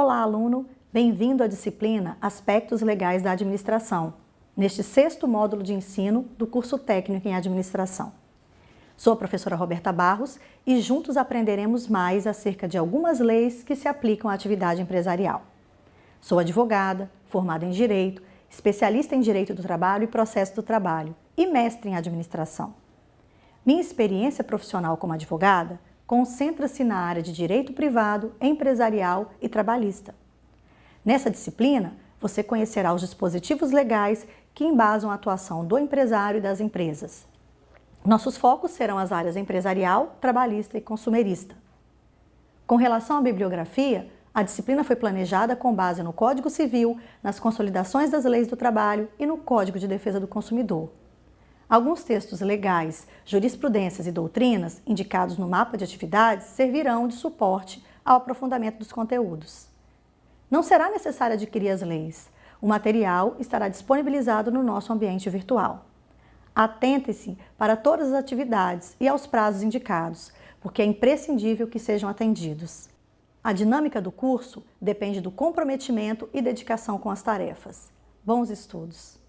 aluno, bem-vindo à disciplina Aspectos Legais da Administração, neste sexto módulo de ensino do curso técnico em Administração. Sou a professora Roberta Barros e juntos aprenderemos mais acerca de algumas leis que se aplicam à atividade empresarial. Sou advogada, formada em Direito, especialista em Direito do Trabalho e Processo do Trabalho e mestre em Administração. Minha experiência profissional como advogada concentra-se na área de direito privado, empresarial e trabalhista. Nessa disciplina, você conhecerá os dispositivos legais que embasam a atuação do empresário e das empresas. Nossos focos serão as áreas empresarial, trabalhista e consumerista. Com relação à bibliografia, a disciplina foi planejada com base no Código Civil, nas consolidações das leis do trabalho e no Código de Defesa do Consumidor. Alguns textos legais, jurisprudências e doutrinas indicados no mapa de atividades servirão de suporte ao aprofundamento dos conteúdos. Não será necessário adquirir as leis. O material estará disponibilizado no nosso ambiente virtual. Atente-se para todas as atividades e aos prazos indicados, porque é imprescindível que sejam atendidos. A dinâmica do curso depende do comprometimento e dedicação com as tarefas. Bons estudos!